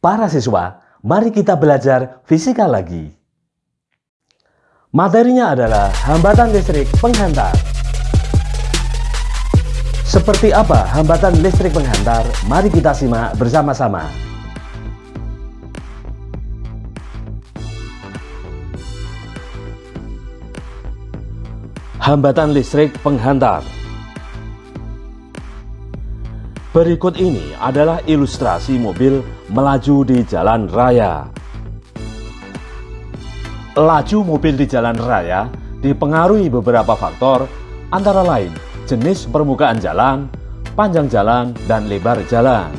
Para siswa, mari kita belajar fisika lagi. Materinya adalah hambatan listrik penghantar. Seperti apa hambatan listrik penghantar? Mari kita simak bersama-sama. Hambatan listrik penghantar Berikut ini adalah ilustrasi mobil melaju di jalan raya. Laju mobil di jalan raya dipengaruhi beberapa faktor antara lain jenis permukaan jalan, panjang jalan, dan lebar jalan.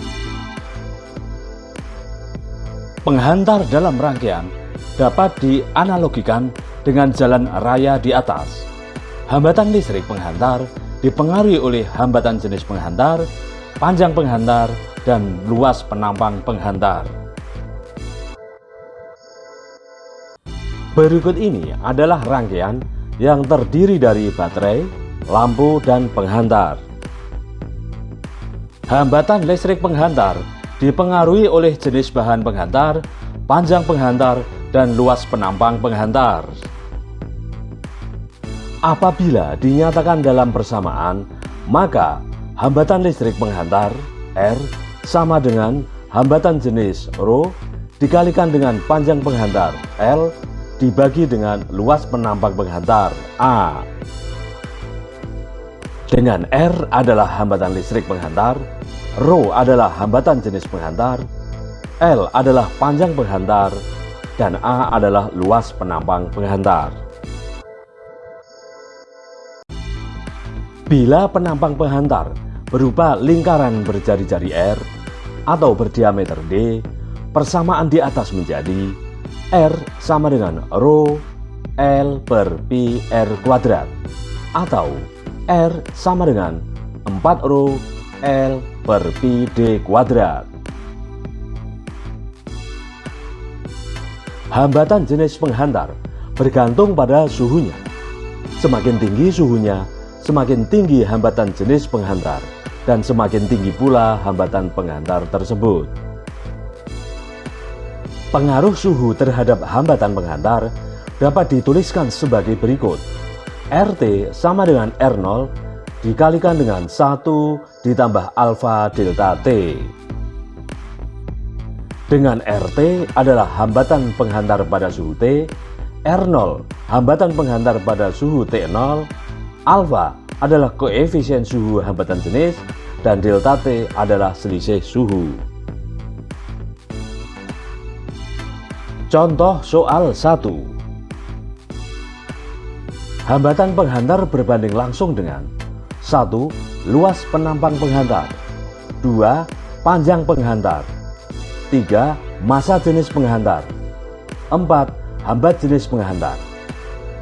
Penghantar dalam rangkaian dapat dianalogikan dengan jalan raya di atas. Hambatan listrik penghantar dipengaruhi oleh hambatan jenis penghantar, panjang penghantar, dan luas penampang penghantar. Berikut ini adalah rangkaian yang terdiri dari baterai, lampu, dan penghantar. Hambatan listrik penghantar dipengaruhi oleh jenis bahan penghantar, panjang penghantar, dan luas penampang penghantar. Apabila dinyatakan dalam persamaan, maka hambatan listrik penghantar R sama dengan hambatan jenis ρ dikalikan dengan panjang penghantar L dibagi dengan luas penampang penghantar A. Dengan R adalah hambatan listrik penghantar, ρ adalah hambatan jenis penghantar, L adalah panjang penghantar, dan A adalah luas penampang penghantar. Bila penampang penghantar berupa lingkaran berjari-jari R atau berdiameter D, persamaan di atas menjadi R sama dengan Rho L per Pi R kuadrat atau R sama dengan 4 Rho L per Pi D kuadrat. Hambatan jenis penghantar bergantung pada suhunya. Semakin tinggi suhunya, semakin tinggi hambatan jenis penghantar dan semakin tinggi pula hambatan penghantar tersebut. Pengaruh suhu terhadap hambatan penghantar dapat dituliskan sebagai berikut. RT sama dengan R0 dikalikan dengan 1 ditambah alfa delta T. Dengan RT adalah hambatan penghantar pada suhu T, R0 hambatan penghantar pada suhu T0, alfa adalah koefisien suhu hambatan jenis, dan delta T adalah selisih suhu. Contoh soal 1 Hambatan penghantar berbanding langsung dengan 1. Luas penampang penghantar 2. Panjang penghantar 3. Masa jenis penghantar 4. Hambat jenis penghantar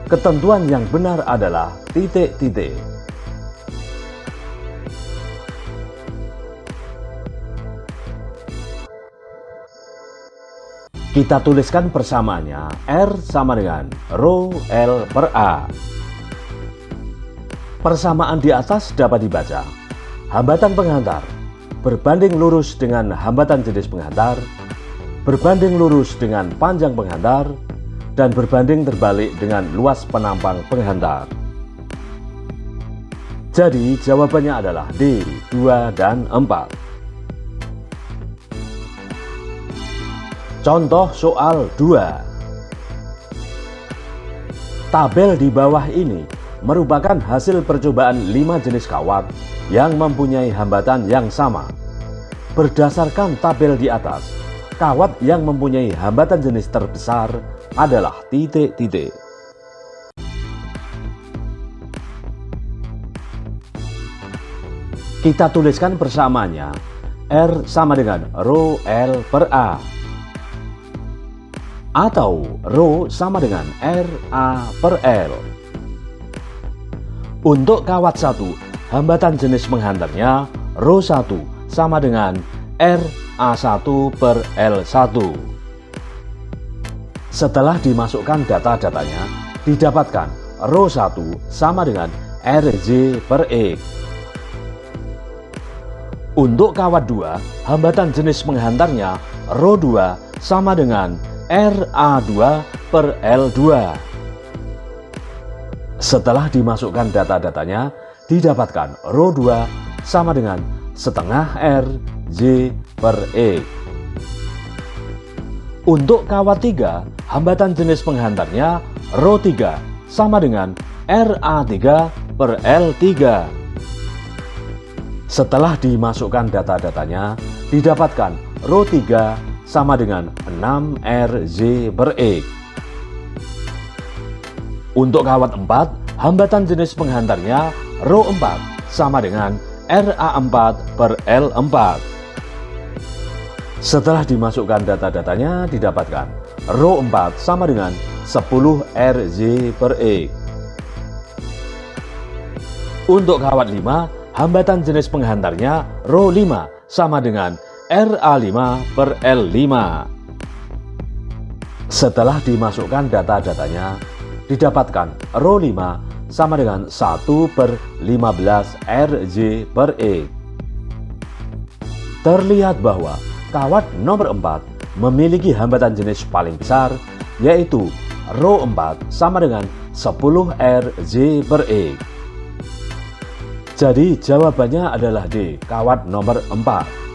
Ketentuan yang benar adalah titik-titik Kita tuliskan persamaannya R sama dengan Rho L per A. Persamaan di atas dapat dibaca. Hambatan penghantar berbanding lurus dengan hambatan jenis penghantar, berbanding lurus dengan panjang penghantar, dan berbanding terbalik dengan luas penampang penghantar. Jadi jawabannya adalah D, 2, dan 4. Contoh soal 2 Tabel di bawah ini merupakan hasil percobaan 5 jenis kawat yang mempunyai hambatan yang sama. Berdasarkan tabel di atas, kawat yang mempunyai hambatan jenis terbesar adalah titik-titik. Kita tuliskan bersamanya R sama dengan Rho L per A atau Rho sama dengan RA per L. Untuk kawat 1, hambatan jenis penghantarnya Rho 1 sama dengan RA1 per L1. Setelah dimasukkan data-datanya, didapatkan Rho 1 sama dengan RJ per X. Untuk kawat 2, hambatan jenis penghantarnya Rho 2 sama dengan RA2 per L2. Setelah dimasukkan data-datanya, didapatkan Rho 2 sama dengan setengah R J per E. Untuk kawat 3, hambatan jenis penghantarnya Rho 3 sama dengan RA3 per L3. Setelah dimasukkan data-datanya, didapatkan Rho 3 sama dengan 6RZ per E. Untuk kawat 4, hambatan jenis penghantarnya Rho 4 sama dengan RA4 per L4. Setelah dimasukkan data-datanya, didapatkan Rho 4 sama dengan 10RZ per E. Untuk kawat 5, hambatan jenis penghantarnya Rho 5 sama dengan RA5 per L5. Setelah dimasukkan data-datanya, didapatkan Rho 5 sama dengan 1 per 15 RJ per E. Terlihat bahwa kawat nomor 4 memiliki hambatan jenis paling besar, yaitu Rho 4 sama dengan 10 RJ per E. Jadi jawabannya adalah D, kawat nomor 4.